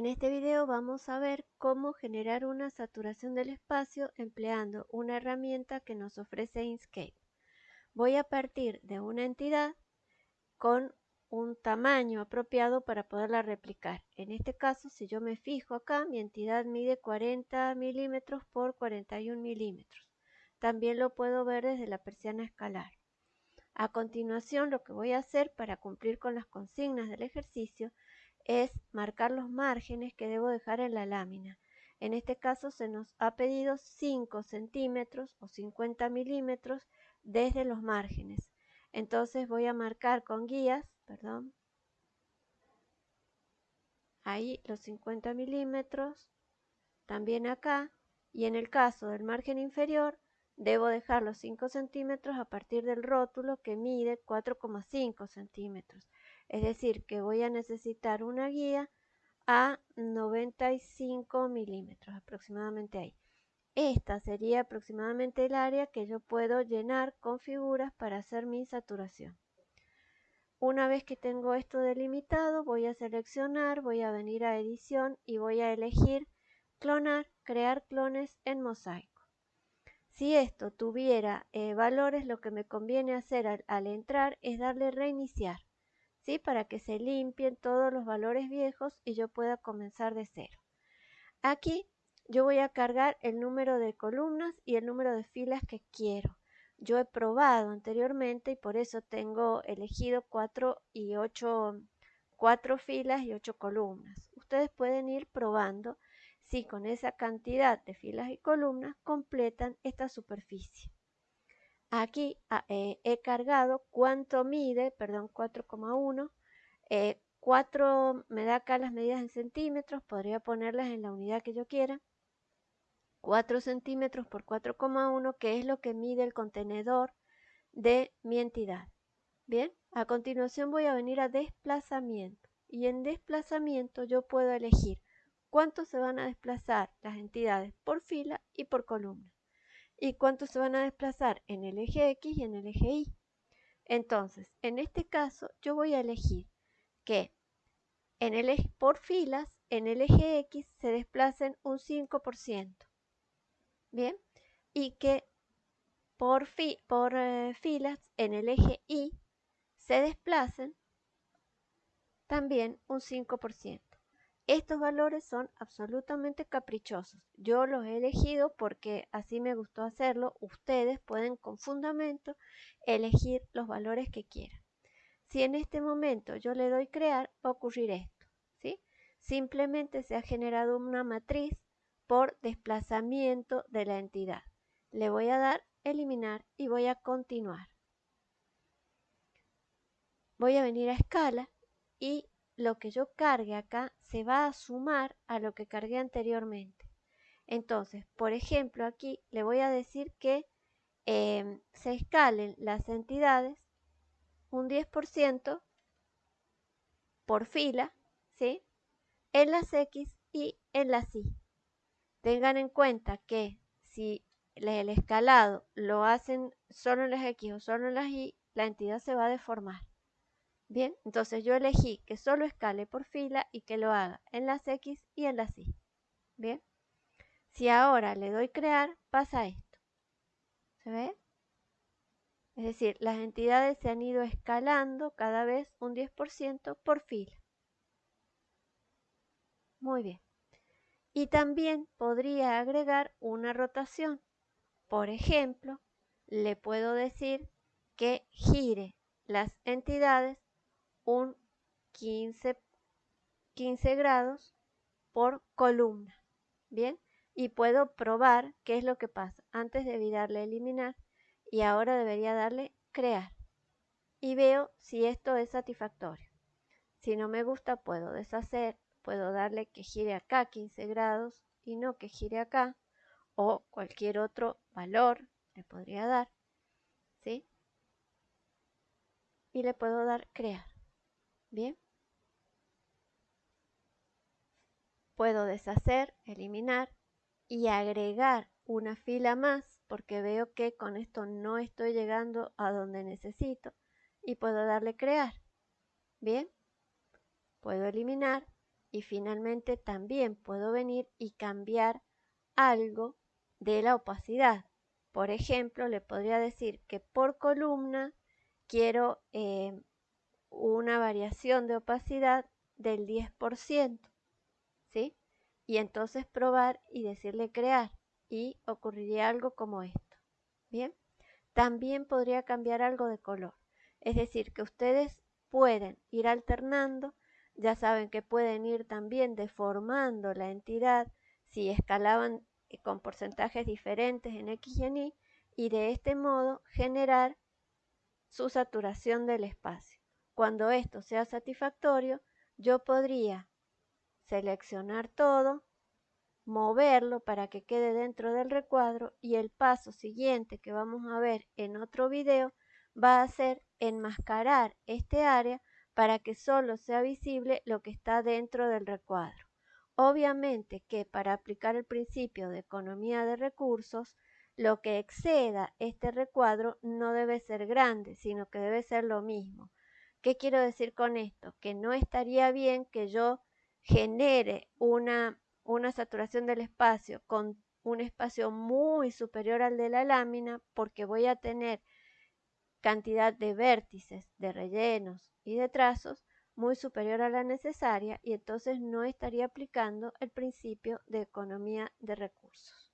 En este video vamos a ver cómo generar una saturación del espacio empleando una herramienta que nos ofrece Inkscape. Voy a partir de una entidad con un tamaño apropiado para poderla replicar. En este caso, si yo me fijo acá, mi entidad mide 40 milímetros por 41 milímetros. También lo puedo ver desde la persiana escalar. A continuación, lo que voy a hacer para cumplir con las consignas del ejercicio es marcar los márgenes que debo dejar en la lámina. En este caso se nos ha pedido 5 centímetros o 50 milímetros desde los márgenes. Entonces voy a marcar con guías, perdón, ahí los 50 milímetros, también acá, y en el caso del margen inferior, debo dejar los 5 centímetros a partir del rótulo que mide 4,5 centímetros. Es decir, que voy a necesitar una guía a 95 milímetros, aproximadamente ahí. Esta sería aproximadamente el área que yo puedo llenar con figuras para hacer mi saturación. Una vez que tengo esto delimitado, voy a seleccionar, voy a venir a edición y voy a elegir clonar, crear clones en mosaico. Si esto tuviera eh, valores, lo que me conviene hacer al entrar es darle reiniciar. ¿Sí? Para que se limpien todos los valores viejos y yo pueda comenzar de cero. Aquí yo voy a cargar el número de columnas y el número de filas que quiero. Yo he probado anteriormente y por eso tengo elegido 4 y 8, 4 filas y 8 columnas. Ustedes pueden ir probando si con esa cantidad de filas y columnas completan esta superficie. Aquí ah, eh, he cargado cuánto mide, perdón, 4,1. 4 eh, me da acá las medidas en centímetros, podría ponerlas en la unidad que yo quiera. 4 centímetros por 4,1, que es lo que mide el contenedor de mi entidad. Bien, a continuación voy a venir a desplazamiento. Y en desplazamiento yo puedo elegir cuánto se van a desplazar las entidades por fila y por columna y cuántos se van a desplazar en el eje X y en el eje Y. Entonces, en este caso, yo voy a elegir que en el eje, por filas, en el eje X se desplacen un 5%. Bien, y que por, por eh, filas, en el eje Y, se desplacen también un 5%. Estos valores son absolutamente caprichosos. Yo los he elegido porque así me gustó hacerlo. Ustedes pueden con fundamento elegir los valores que quieran. Si en este momento yo le doy crear, va a ocurrir esto. ¿sí? Simplemente se ha generado una matriz por desplazamiento de la entidad. Le voy a dar eliminar y voy a continuar. Voy a venir a escala y lo que yo cargue acá se va a sumar a lo que cargué anteriormente. Entonces, por ejemplo, aquí le voy a decir que em, se escalen las entidades un 10% por fila, ¿sí? En las X y en las Y. Tengan en cuenta que si el escalado lo hacen solo en las X o solo en las Y, la entidad se va a deformar. Bien, entonces yo elegí que solo escale por fila y que lo haga en las X y en las Y. Bien, si ahora le doy crear, pasa esto. ¿Se ve? Es decir, las entidades se han ido escalando cada vez un 10% por fila. Muy bien. Y también podría agregar una rotación. Por ejemplo, le puedo decir que gire las entidades un 15, 15 grados por columna. Bien, y puedo probar qué es lo que pasa. Antes debí darle eliminar y ahora debería darle crear. Y veo si esto es satisfactorio. Si no me gusta, puedo deshacer, puedo darle que gire acá 15 grados y no que gire acá, o cualquier otro valor le podría dar, ¿sí? Y le puedo dar crear. Bien. Puedo deshacer, eliminar y agregar una fila más porque veo que con esto no estoy llegando a donde necesito y puedo darle crear. Bien. Puedo eliminar Y finalmente también puedo venir y cambiar algo de la opacidad. Por ejemplo, le podría decir que por columna quiero eh, una variación de opacidad del 10%, ¿sí? Y entonces probar y decirle crear y ocurriría algo como esto, ¿bien? También podría cambiar algo de color, es decir, que ustedes pueden ir alternando, ya saben que pueden ir también deformando la entidad si escalaban eh, con porcentajes diferentes en X y en Y y de este modo generar su saturación del espacio. Cuando esto sea satisfactorio, yo podría seleccionar todo, moverlo para que quede dentro del recuadro y el paso siguiente que vamos a ver en otro video va a ser enmascarar este área para que solo sea visible lo que está dentro del recuadro. Obviamente que para aplicar el principio de economía de recursos, lo que exceda este recuadro no debe ser grande, sino que debe ser lo mismo. ¿Qué quiero decir con esto? Que no estaría bien que yo genere una, una saturación del espacio con un espacio muy superior al de la lámina porque voy a tener cantidad de vértices, de rellenos y de trazos muy superior a la necesaria y entonces no estaría aplicando el principio de economía de recursos.